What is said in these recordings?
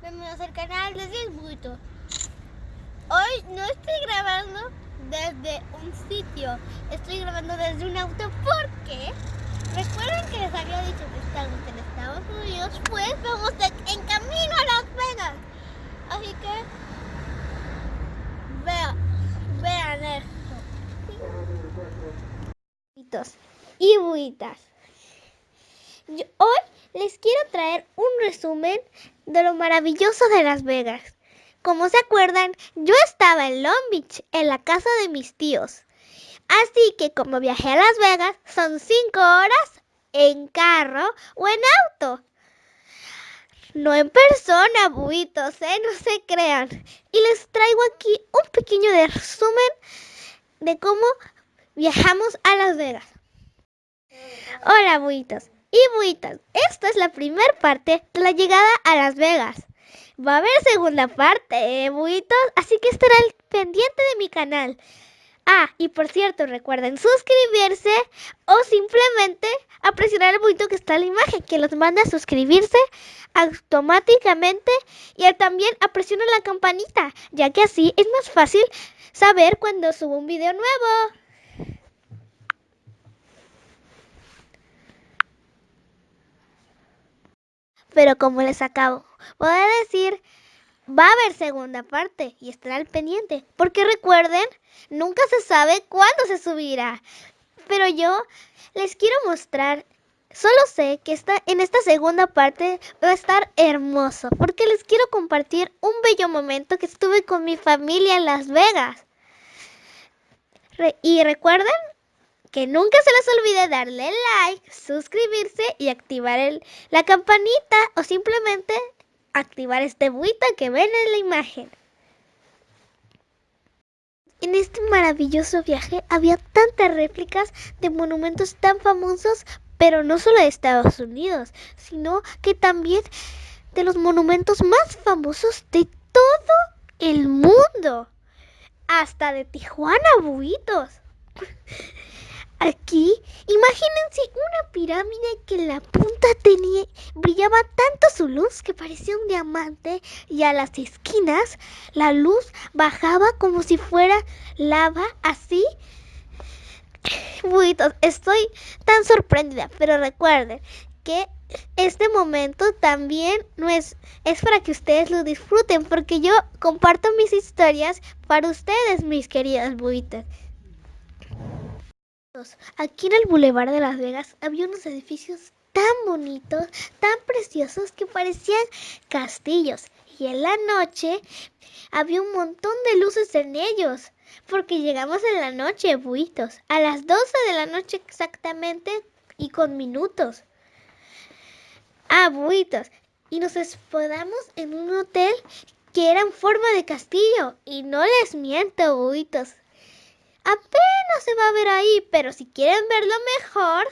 bienvenidos al canal de 10 buitos. Hoy no estoy grabando desde un sitio, estoy grabando desde un auto porque recuerden que les había dicho que estamos en Estados Unidos, pues vamos en camino a Las Vegas. Así que vean, vean esto. Y buitas. Hoy les quiero traer un resumen de lo maravilloso de Las Vegas. Como se acuerdan, yo estaba en Long Beach, en la casa de mis tíos. Así que como viajé a Las Vegas, son cinco horas en carro o en auto. No en persona, buitos, ¿eh? No se crean. Y les traigo aquí un pequeño resumen de cómo viajamos a Las Vegas. Hola, buitos y buitas. Esta es la primera parte de la llegada a Las Vegas. Va a haber segunda parte, ¿eh, buitos? Así que estarán pendiente de mi canal. Ah, y por cierto, recuerden suscribirse o simplemente presionar el buito que está en la imagen, que los manda a suscribirse automáticamente y también a presionar la campanita, ya que así es más fácil saber cuando subo un video nuevo. Pero como les acabo de decir, va a haber segunda parte y estará al pendiente. Porque recuerden, nunca se sabe cuándo se subirá. Pero yo les quiero mostrar, solo sé que está, en esta segunda parte va a estar hermoso. Porque les quiero compartir un bello momento que estuve con mi familia en Las Vegas. y recuerden que nunca se les olvide darle like, suscribirse y activar el, la campanita o simplemente activar este buita que ven en la imagen. En este maravilloso viaje había tantas réplicas de monumentos tan famosos, pero no solo de Estados Unidos, sino que también de los monumentos más famosos de todo el mundo. Hasta de Tijuana, buitos. Aquí, imagínense una pirámide que en la punta tenía, brillaba tanto su luz que parecía un diamante y a las esquinas la luz bajaba como si fuera lava, así. Buitos, estoy tan sorprendida, pero recuerden que este momento también no es, es para que ustedes lo disfruten, porque yo comparto mis historias para ustedes, mis queridas buitas. Aquí en el Boulevard de Las Vegas había unos edificios tan bonitos, tan preciosos que parecían castillos. Y en la noche había un montón de luces en ellos. Porque llegamos en la noche, buitos. A las 12 de la noche exactamente y con minutos. Ah, buitos. Y nos hospedamos en un hotel que era en forma de castillo. Y no les miento, buitos. Apenas se va a ver ahí, pero si quieren verlo mejor,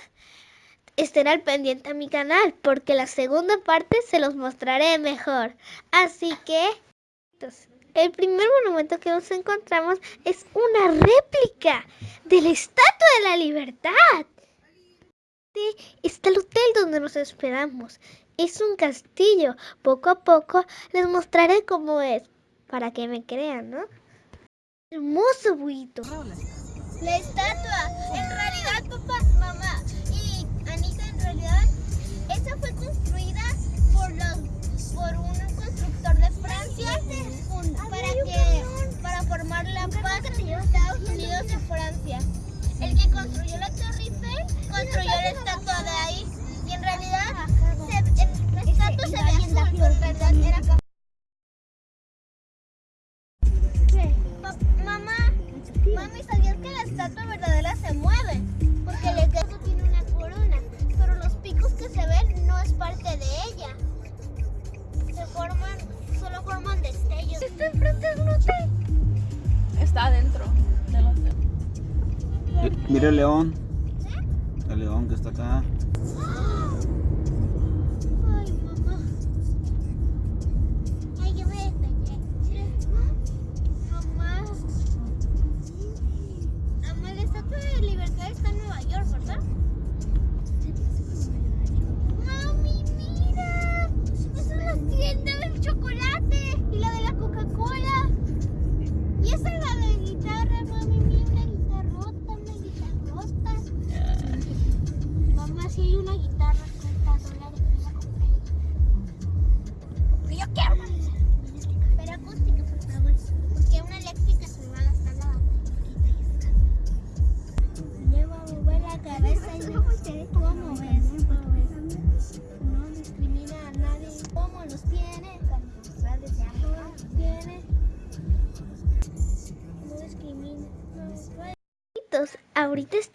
estén al pendiente a mi canal, porque la segunda parte se los mostraré mejor. Así que, el primer monumento que nos encontramos es una réplica de la Estatua de la Libertad. Está el hotel donde nos esperamos. Es un castillo. Poco a poco les mostraré cómo es, para que me crean, ¿no? Hermoso, buito. La estatua, en realidad, papá, mamá y Anita, en realidad, esa fue construida por, los, por un constructor de Francia para, que, para formar la paz entre Estados Unidos y Francia. El que construyó la Torre Eiffel construyó la estatua de ahí. Y en realidad, se, Porque el estatua tiene una corona, pero los picos que se ven no es parte de ella. Se forman, solo forman destellos. ¿Está enfrente de un hotel? Está adentro del hotel. Mira el león. El león que está acá.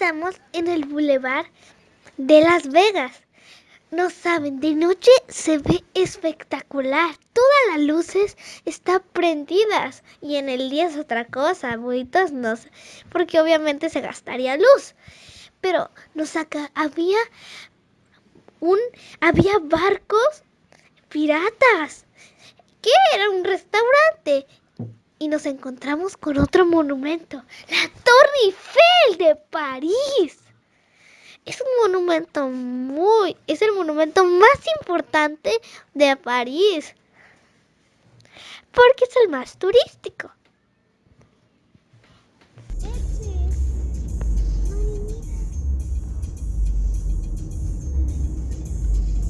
Estamos en el bulevar de Las Vegas. No saben, de noche se ve espectacular. Todas las luces están prendidas. Y en el día es otra cosa, abuelitos no porque obviamente se gastaría luz. Pero nos acá había un había barcos piratas. ¿Qué era un restaurante? Y nos encontramos con otro monumento, la Torre Eiffel de París. Es un monumento muy, es el monumento más importante de París. Porque es el más turístico.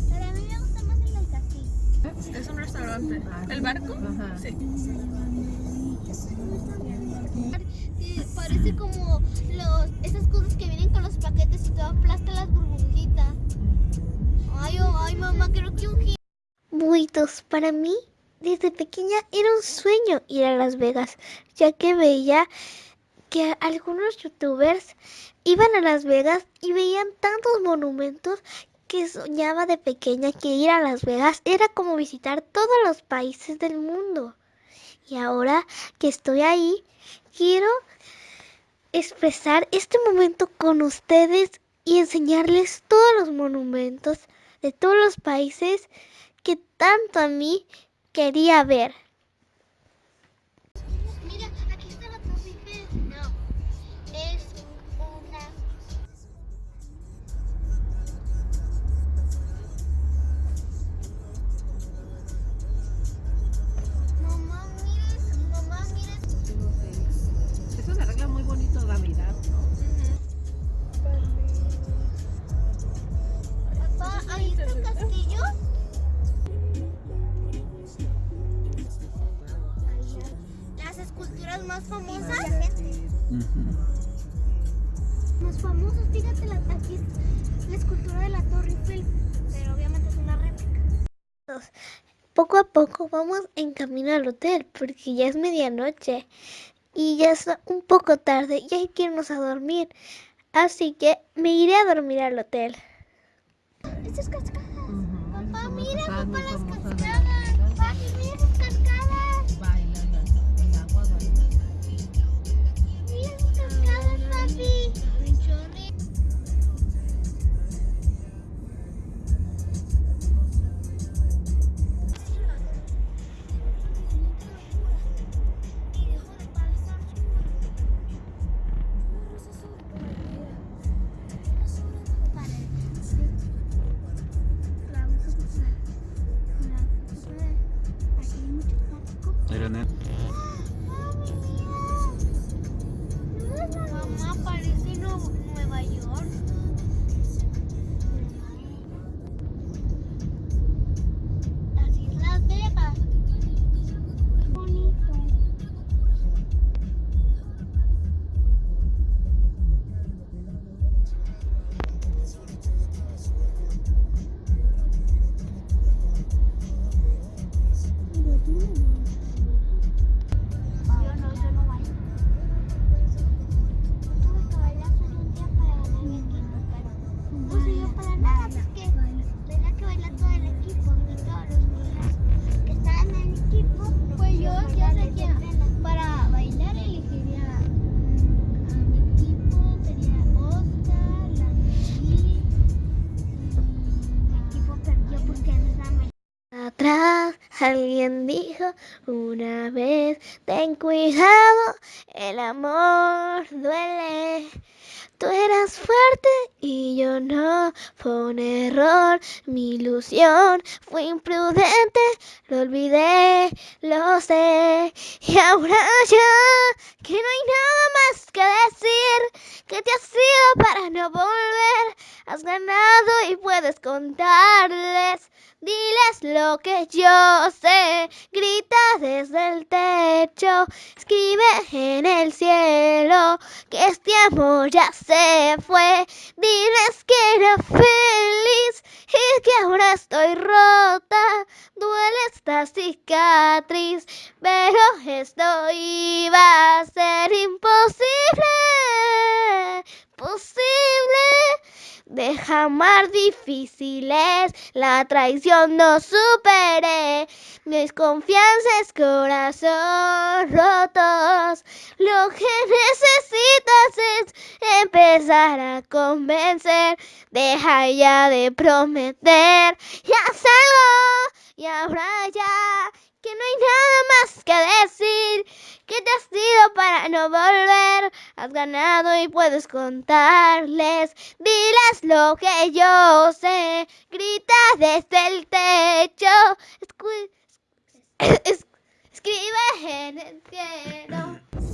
Pero a mí me gusta más el del castillo. Es un restaurante. ¿El barco? Sí. Parece como esas cosas que vienen con los paquetes y las burbujitas. Ay, oh, ay, mamá, creo que un. Buitos, para mí, desde pequeña era un sueño ir a Las Vegas, ya que veía que algunos youtubers iban a Las Vegas y veían tantos monumentos que soñaba de pequeña que ir a Las Vegas era como visitar todos los países del mundo. Y ahora que estoy ahí, quiero expresar este momento con ustedes y enseñarles todos los monumentos de todos los países que tanto a mí quería ver. Poco a poco vamos en camino al hotel porque ya es medianoche y ya es un poco tarde y hay que irnos a dormir. Así que me iré a dormir al hotel. Estas cascadas. Papá, Son mira, cosas muy papá, las cascadas. Papi, mira esas cascadas. Bailan las- el agua baila. Mira esas cascadas, papi. Dijo una vez, ten cuidado, el amor duele. Tú eras fuerte y yo no, fue un error, mi ilusión fue imprudente, lo olvidé, lo sé. Y ahora ya, que no hay nada más que decir, que te has sido para no volver, has ganado y puedes contarles. Diles lo que yo sé, grita desde el techo, escribe en el cielo que este amor ya se fue. Diles que era feliz y que ahora estoy rota, duele esta cicatriz, pero esto iba a ser imposible deja más difíciles. La traición no superé. Mis confianzas, corazón rotos. Lo que necesitas es empezar a convencer. Deja ya de prometer. Ya salgo. Y ahora ya que no hay nada más que decir, que te has ido para no volver, has ganado y puedes contarles, diles lo que yo sé, grita desde el techo, escribe en el cielo.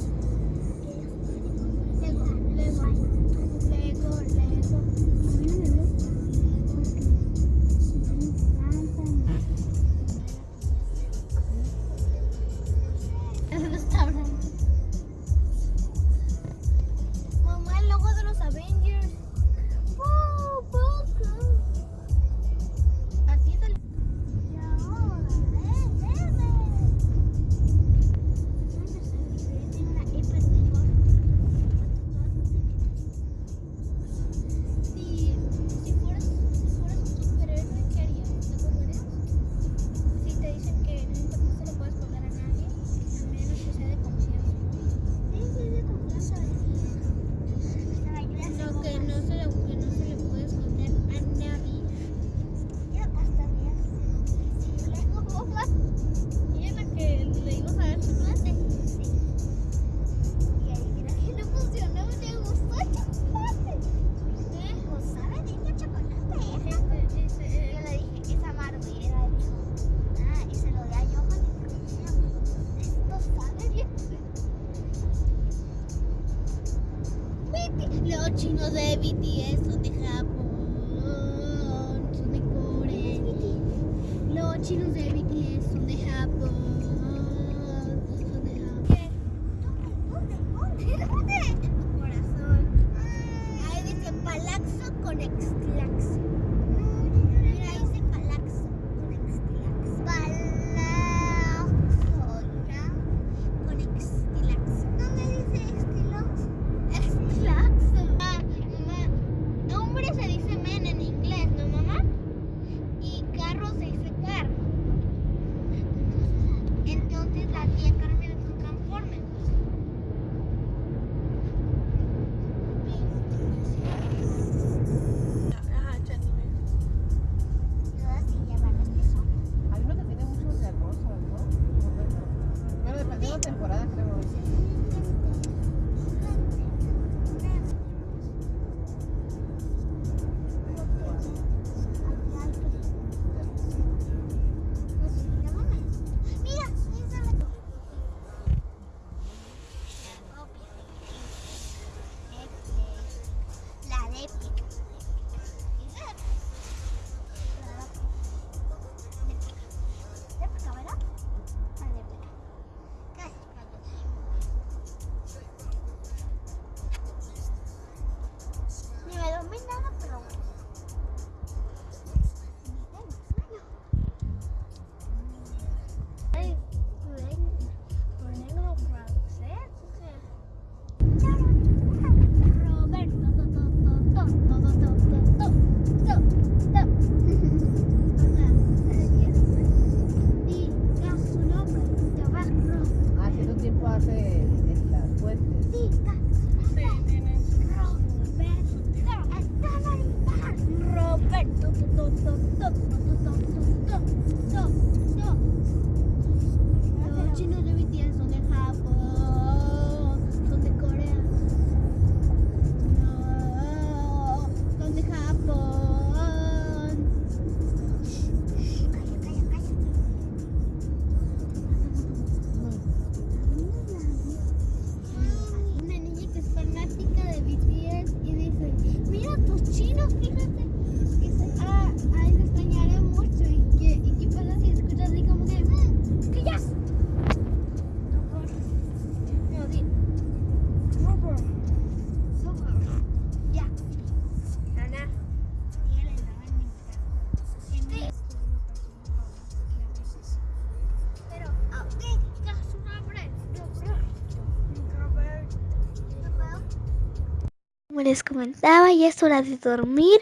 Como les comentaba, ya es hora de dormir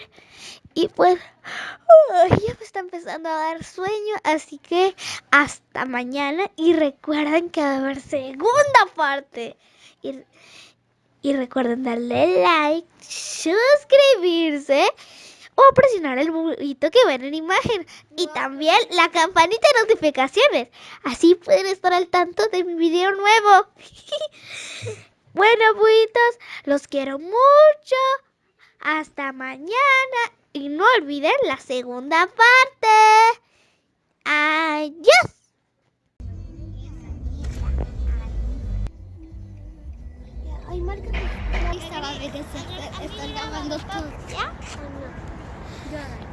y pues ya me está empezando a dar sueño, así que hasta mañana y recuerden que va a haber segunda parte. Y, y recuerden darle like, suscribirse o presionar el burrito que ven en imagen y también la campanita de notificaciones. Así pueden estar al tanto de mi video nuevo. bueno, burritos, los quiero mucho. Hasta mañana y no olviden la segunda parte. Adiós. Ay, marca tu estaba de que se están grabando todo. ¿Ya? ¿O no? Buitos.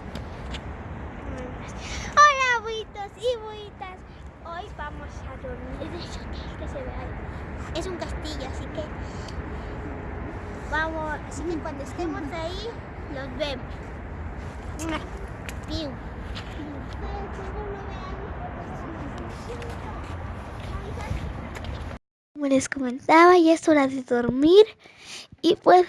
Hoy vamos a dormir ese hotel que se ve ahí. Es un castillo, así que vamos, así que cuando estemos ahí los vemos. Piu. Como les comentaba, ya es hora de dormir y pues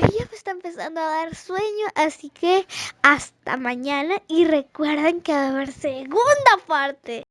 ya me está empezando a dar sueño, así que hasta mañana y recuerden que va a haber segunda parte.